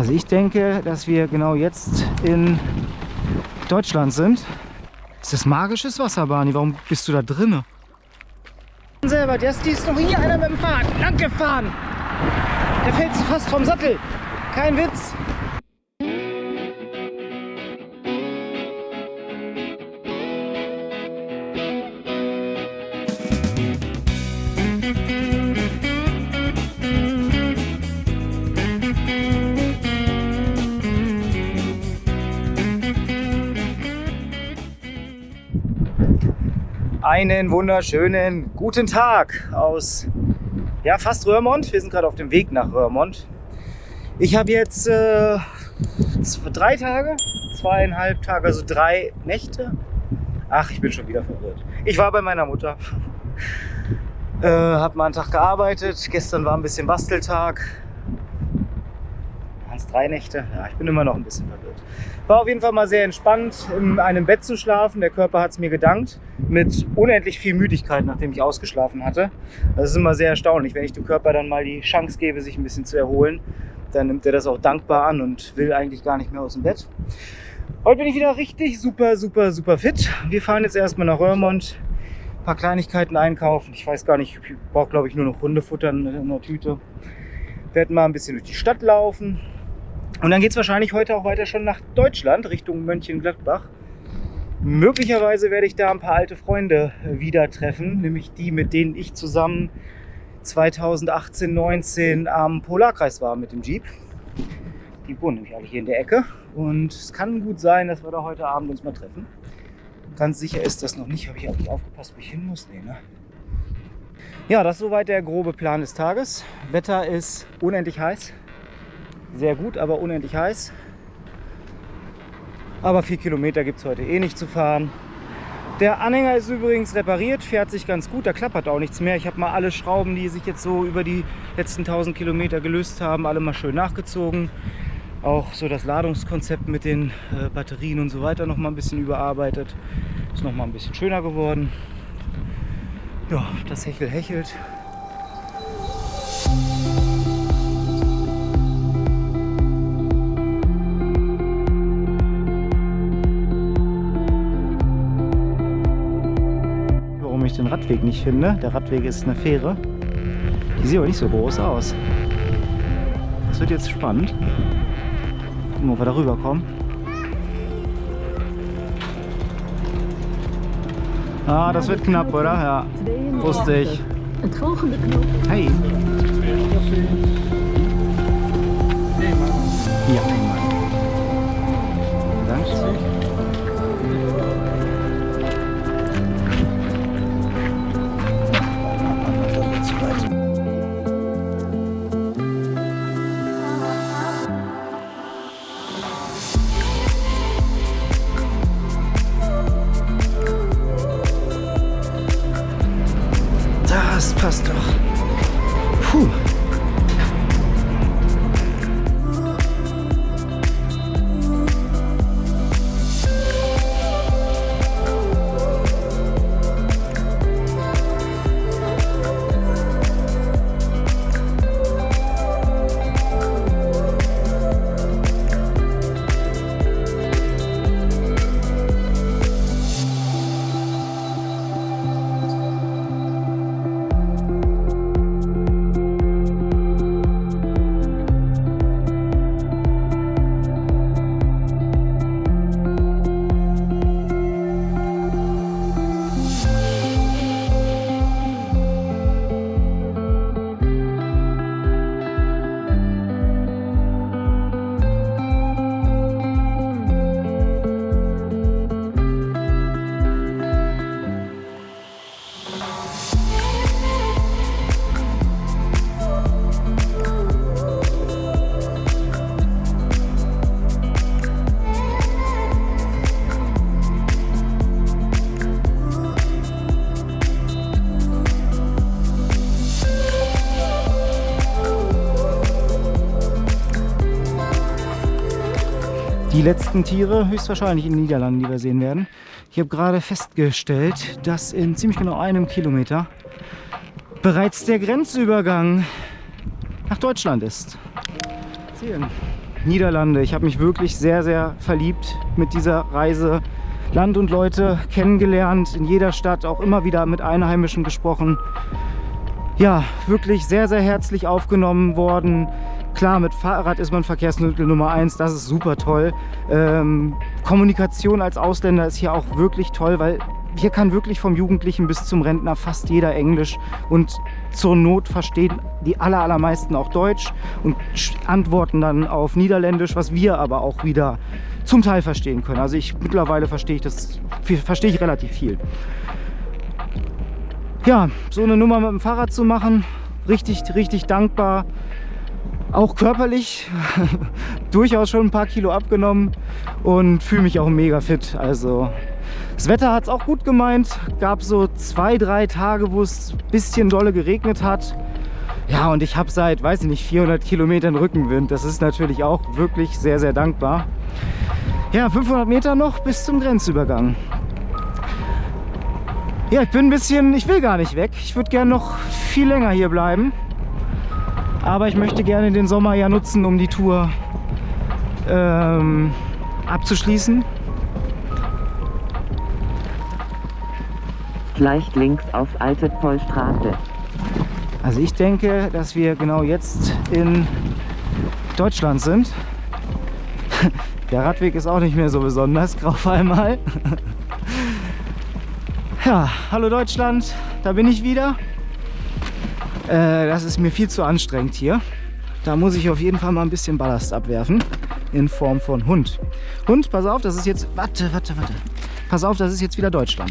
Also ich denke, dass wir genau jetzt in Deutschland sind. Ist das magisches Wasser, Barney? Warum bist du da drinne? Selber, das ist noch hier einer mit dem Fahrrad lang gefahren. Der fällt fast vom Sattel. Kein Witz. Einen wunderschönen guten Tag aus ja, fast Röhrmond. Wir sind gerade auf dem Weg nach Röhrmond. Ich habe jetzt äh, drei Tage, zweieinhalb Tage, also drei Nächte. Ach, ich bin schon wieder verwirrt. Ich war bei meiner Mutter. Äh, habe mal einen Tag gearbeitet. Gestern war ein bisschen Basteltag. Es drei Nächte? Ja, ich bin immer noch ein bisschen verwirrt. War auf jeden Fall mal sehr entspannt, in einem Bett zu schlafen. Der Körper hat es mir gedankt. Mit unendlich viel Müdigkeit, nachdem ich ausgeschlafen hatte. Das ist immer sehr erstaunlich, wenn ich dem Körper dann mal die Chance gebe, sich ein bisschen zu erholen. Dann nimmt er das auch dankbar an und will eigentlich gar nicht mehr aus dem Bett. Heute bin ich wieder richtig super, super, super fit. Wir fahren jetzt erstmal nach Röhrmond, ein paar Kleinigkeiten einkaufen. Ich weiß gar nicht, ich brauche glaube ich nur noch Hundefutter in der Tüte. Werden mal ein bisschen durch die Stadt laufen, und dann geht es wahrscheinlich heute auch weiter schon nach Deutschland, Richtung Mönchengladbach. Möglicherweise werde ich da ein paar alte Freunde wieder treffen, nämlich die, mit denen ich zusammen 2018, 19 am Polarkreis war mit dem Jeep. Die wohnen nämlich alle hier in der Ecke. Und es kann gut sein, dass wir da heute Abend uns mal treffen. Ganz sicher ist das noch nicht. Habe ich auch nicht aufgepasst, wo ich hin muss? Nee, ne? Ja, das ist soweit der grobe Plan des Tages. Wetter ist unendlich heiß sehr gut, aber unendlich heiß. Aber vier Kilometer gibt es heute eh nicht zu fahren. Der Anhänger ist übrigens repariert, fährt sich ganz gut, da klappert auch nichts mehr. Ich habe mal alle Schrauben, die sich jetzt so über die letzten 1000 Kilometer gelöst haben, alle mal schön nachgezogen. Auch so das Ladungskonzept mit den äh, Batterien und so weiter noch mal ein bisschen überarbeitet. Ist noch mal ein bisschen schöner geworden. Ja, das Hechel hechelt. Radweg nicht finde. Der Radweg ist eine Fähre. Die sieht aber nicht so groß aus. Das wird jetzt spannend. Gucken, ob wir da rüberkommen. Ah, das wird knapp, oder? Ja, wusste ich. Hey. Ja, einmal. Danke. Die letzten Tiere höchstwahrscheinlich in den Niederlanden, die wir sehen werden. Ich habe gerade festgestellt, dass in ziemlich genau einem Kilometer bereits der Grenzübergang nach Deutschland ist. Sehen. Niederlande. Ich habe mich wirklich sehr, sehr verliebt mit dieser Reise. Land und Leute kennengelernt, in jeder Stadt auch immer wieder mit Einheimischen gesprochen. Ja, wirklich sehr, sehr herzlich aufgenommen worden. Klar, mit Fahrrad ist man Verkehrsmittel Nummer eins, das ist super toll. Ähm, Kommunikation als Ausländer ist hier auch wirklich toll, weil hier kann wirklich vom Jugendlichen bis zum Rentner fast jeder Englisch und zur Not verstehen die aller, allermeisten auch Deutsch und antworten dann auf Niederländisch, was wir aber auch wieder zum Teil verstehen können. Also ich mittlerweile verstehe ich das, verstehe ich relativ viel. Ja, so eine Nummer mit dem Fahrrad zu machen, richtig, richtig dankbar. Auch körperlich durchaus schon ein paar Kilo abgenommen und fühle mich auch mega fit. Also das Wetter hat es auch gut gemeint. Gab so zwei, drei Tage, wo es ein bisschen dolle geregnet hat. Ja, und ich habe seit, weiß ich nicht, 400 Kilometern Rückenwind. Das ist natürlich auch wirklich sehr, sehr dankbar. Ja, 500 Meter noch bis zum Grenzübergang. Ja, ich bin ein bisschen, ich will gar nicht weg. Ich würde gerne noch viel länger hier bleiben. Aber ich möchte gerne den Sommer ja nutzen, um die Tour ähm, abzuschließen. Gleich links auf Alte Zollstraße. Also ich denke, dass wir genau jetzt in Deutschland sind. Der Radweg ist auch nicht mehr so besonders, grau einmal. Ja, hallo Deutschland, da bin ich wieder. Äh, das ist mir viel zu anstrengend hier. Da muss ich auf jeden Fall mal ein bisschen Ballast abwerfen in Form von Hund. Hund, pass auf, das ist jetzt... Warte, warte, warte. Pass auf, das ist jetzt wieder Deutschland.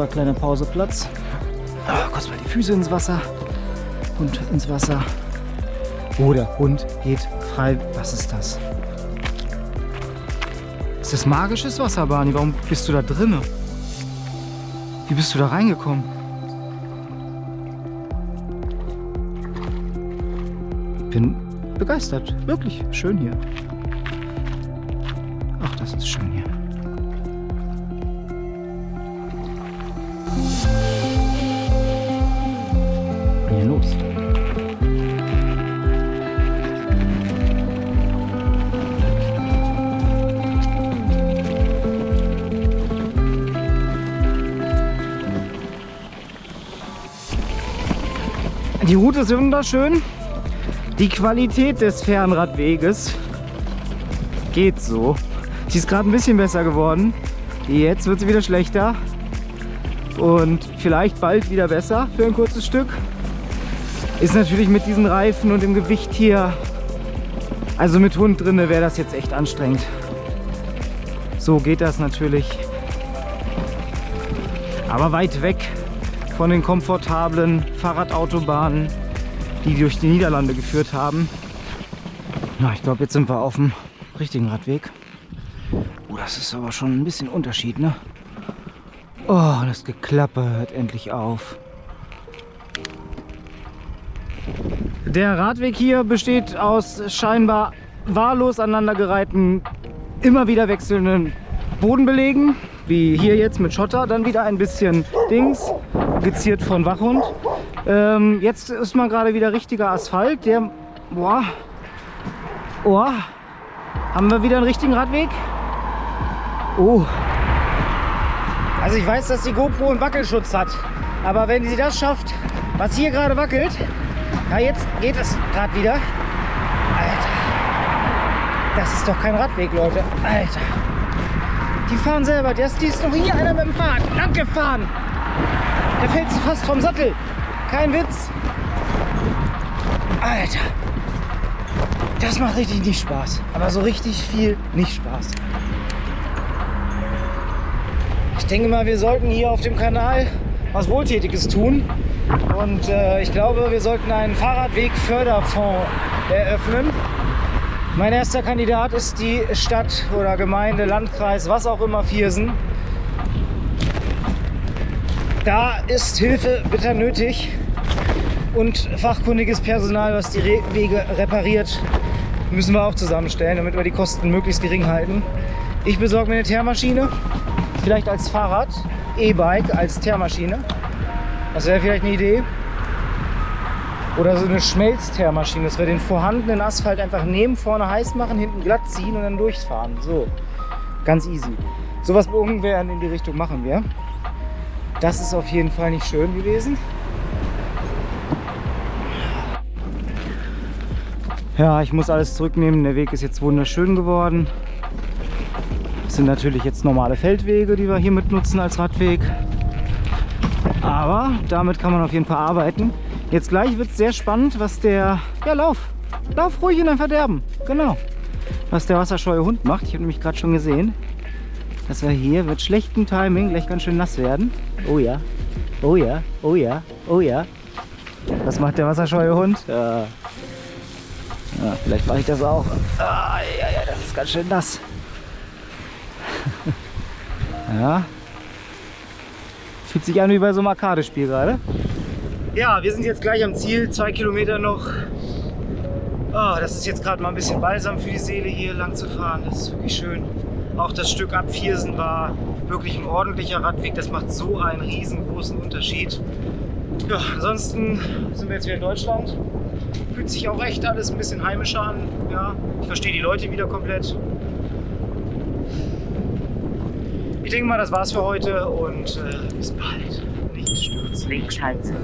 Unser kleiner Pauseplatz. Ah, kurz mal die Füße ins Wasser und ins Wasser. Oh, der Hund geht frei. Was ist das? Ist das magisches Wasser, Barney? Warum bist du da drinnen? Wie bist du da reingekommen? Bin begeistert. Wirklich schön hier. Ach, das ist schön los? Die Route ist wunderschön. Die Qualität des Fernradweges geht so. Sie ist gerade ein bisschen besser geworden. Jetzt wird sie wieder schlechter. Und vielleicht bald wieder besser für ein kurzes Stück. Ist natürlich mit diesen Reifen und dem Gewicht hier, also mit Hund drin, wäre das jetzt echt anstrengend. So geht das natürlich. Aber weit weg von den komfortablen Fahrradautobahnen, die durch die Niederlande geführt haben. Na, ich glaube, jetzt sind wir auf dem richtigen Radweg. Oh, das ist aber schon ein bisschen Unterschied, ne? Oh, das Geklappe hört endlich auf. Der Radweg hier besteht aus scheinbar wahllos aneinandergereihten, immer wieder wechselnden Bodenbelegen, wie hier jetzt mit Schotter, dann wieder ein bisschen Dings, geziert von Wachhund. Ähm, jetzt ist mal gerade wieder richtiger Asphalt, der, boah, oh, haben wir wieder einen richtigen Radweg? Oh. Also ich weiß, dass die GoPro einen Wackelschutz hat. Aber wenn sie das schafft, was hier gerade wackelt, ja jetzt geht es gerade wieder. Alter. Das ist doch kein Radweg, Leute. Alter. Die fahren selber. Die ist noch hier einer mit dem Fahrrad lang gefahren. Der fällt sie fast vom Sattel. Kein Witz. Alter. Das macht richtig nicht Spaß. Aber so richtig viel nicht Spaß. Ich denke mal, wir sollten hier auf dem Kanal was Wohltätiges tun. Und äh, ich glaube, wir sollten einen Fahrradweg-Förderfonds eröffnen. Mein erster Kandidat ist die Stadt oder Gemeinde, Landkreis, was auch immer, Viersen. Da ist Hilfe bitter nötig und fachkundiges Personal, was die Wege repariert, müssen wir auch zusammenstellen, damit wir die Kosten möglichst gering halten. Ich besorge mir eine Teermaschine, vielleicht als Fahrrad, E-Bike als Teermaschine. Das wäre vielleicht eine Idee. Oder so eine Schmelzteermaschine, dass wir den vorhandenen Asphalt einfach nehmen, vorne heiß machen, hinten glatt ziehen und dann durchfahren. So, ganz easy. Sowas ungefähr in die Richtung machen wir. Das ist auf jeden Fall nicht schön gewesen. Ja, ich muss alles zurücknehmen. Der Weg ist jetzt wunderschön geworden. Das sind natürlich jetzt normale Feldwege, die wir hier mit nutzen als Radweg. Aber damit kann man auf jeden Fall arbeiten. Jetzt gleich wird es sehr spannend, was der... Ja, lauf! Lauf ruhig in dein Verderben. Genau. Was der wasserscheue Hund macht. Ich habe nämlich gerade schon gesehen, dass er hier mit schlechtem Timing gleich ganz schön nass werden. Oh ja. Oh ja. Oh ja. Oh ja. Was macht der wasserscheue Hund? Ja. Ja, vielleicht mache ich das auch. Ah, ja, ja, das ist ganz schön nass. ja. Fühlt sich an wie bei so einem Arcade-Spiel gerade. Ja, wir sind jetzt gleich am Ziel. Zwei Kilometer noch. Oh, das ist jetzt gerade mal ein bisschen balsam für die Seele, hier lang zu fahren. Das ist wirklich schön. Auch das Stück ab Viersen war wirklich ein ordentlicher Radweg. Das macht so einen riesengroßen Unterschied. Ja, ansonsten sind wir jetzt wieder in Deutschland. Fühlt sich auch echt alles ein bisschen heimischer an. Ja, ich verstehe die Leute wieder komplett. Ich denke mal, das war's für heute und äh, bis bald. Nicht stürzen. Wegschalten.